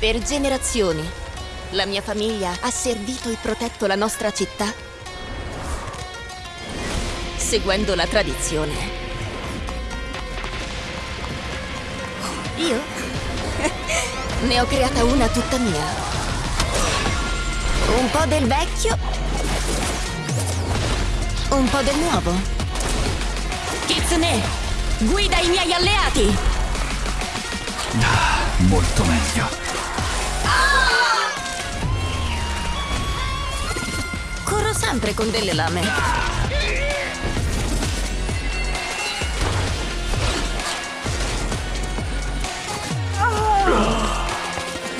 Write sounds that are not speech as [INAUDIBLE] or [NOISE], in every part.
Per generazioni, la mia famiglia ha servito e protetto la nostra città seguendo la tradizione. Io? [LAUGHS] ne ho creata una tutta mia. Un po' del vecchio, un po' del nuovo. Kitsune, guida i miei alleati! Ah, molto meglio. Sempre con delle lame.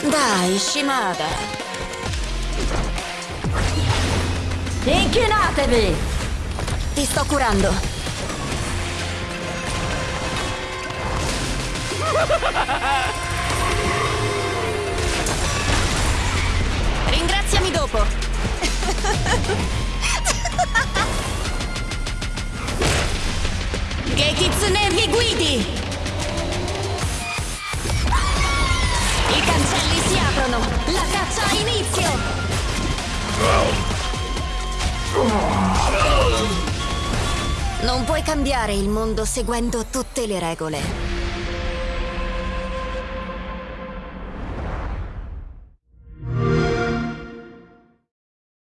Dai, Shimada. Inchinatevi! Ti sto curando. Ringraziami [LAUGHS] Kitsune vi guidi! I cancelli si aprono! La caccia ha inizio! Non puoi cambiare il mondo seguendo tutte le regole.